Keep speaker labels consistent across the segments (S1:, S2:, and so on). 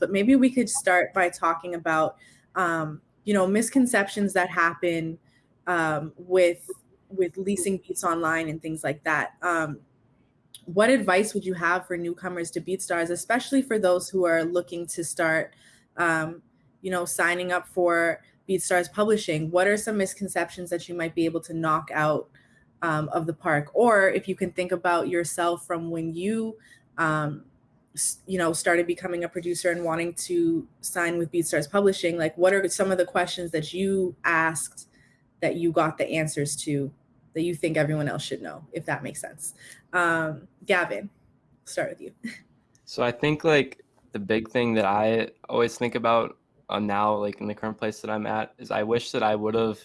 S1: but maybe we could start by talking about, um, you know, misconceptions that happen um, with with leasing beats online and things like that. Um, what advice would you have for newcomers to BeatStars, especially for those who are looking to start, um, you know, signing up for BeatStars publishing? What are some misconceptions that you might be able to knock out um, of the park? Or if you can think about yourself from when you, um, you know, started becoming a producer and wanting to sign with BeatStars Publishing, like what are some of the questions that you asked that you got the answers to that you think everyone else should know, if that makes sense. Um, Gavin, start with you.
S2: So I think like the big thing that I always think about uh, now, like in the current place that I'm at, is I wish that I would have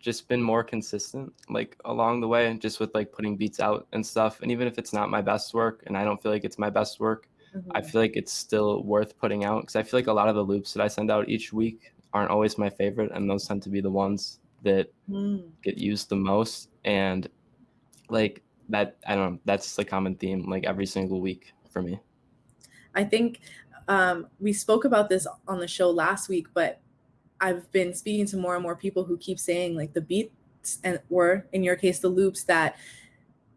S2: just been more consistent, like along the way, just with like putting beats out and stuff. And even if it's not my best work, and I don't feel like it's my best work, mm-hmm. I feel like it's still worth putting out because I feel like a lot of the loops that I send out each week aren't always my favorite, and those tend to be the ones that mm. get used the most and like that i don't know that's the common theme like every single week for me
S1: i think um, we spoke about this on the show last week but i've been speaking to more and more people who keep saying like the beats and or in your case the loops that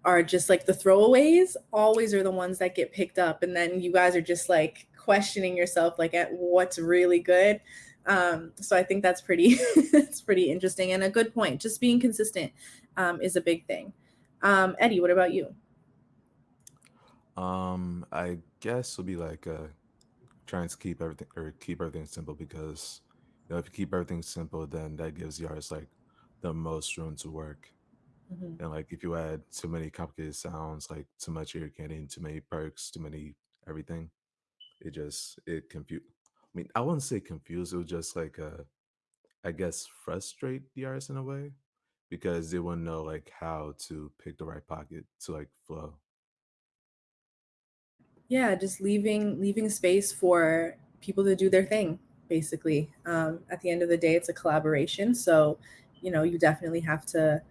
S1: are just like the throwaways always are the ones that get picked up and then you guys are just like questioning yourself like at what's really good um, so I think that's pretty that's pretty interesting and a good point. Just being consistent um, is a big thing. Um, Eddie, what about you?
S3: Um, I guess it'll be like uh, trying to keep everything or keep everything simple because you know if you keep everything simple, then that gives the artist like the most room to work. Mm-hmm. And like if you add too many complicated sounds, like too much ear candy, too many perks, too many everything, it just it confuse I mean, I wouldn't say confused. It was just like, uh, I guess, frustrate the artist in a way because they wouldn't know like how to pick the right pocket to like flow.
S1: Yeah, just leaving leaving space for people to do their thing. Basically, um, at the end of the day, it's a collaboration. So, you know, you definitely have to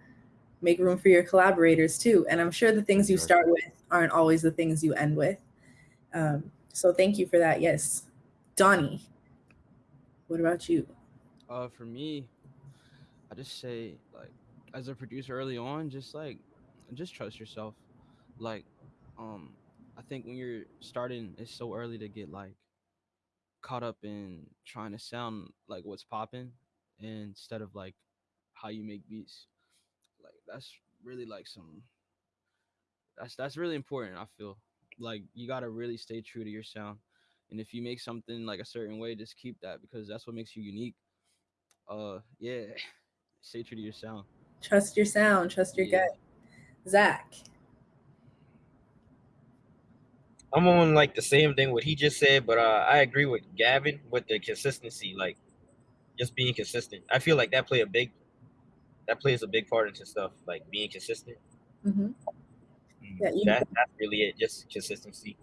S1: make room for your collaborators too. And I'm sure the things you start with aren't always the things you end with. Um, so, thank you for that. Yes. Donnie, what about you?
S4: Uh, for me, I just say like, as a producer early on, just like, just trust yourself. Like, um, I think when you're starting, it's so early to get like caught up in trying to sound like what's popping instead of like how you make beats. Like that's really like some that's that's really important, I feel. Like you gotta really stay true to your sound and if you make something like a certain way just keep that because that's what makes you unique uh yeah stay true to your sound
S1: trust your sound trust your yeah. gut zach
S5: i'm on like the same thing what he just said but uh i agree with gavin with the consistency like just being consistent i feel like that play a big that plays a big part into stuff like being consistent mm-hmm. Mm, yeah, that, that's really it just consistency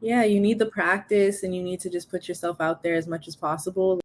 S1: yeah, you need the practice and you need to just put yourself out there as much as possible.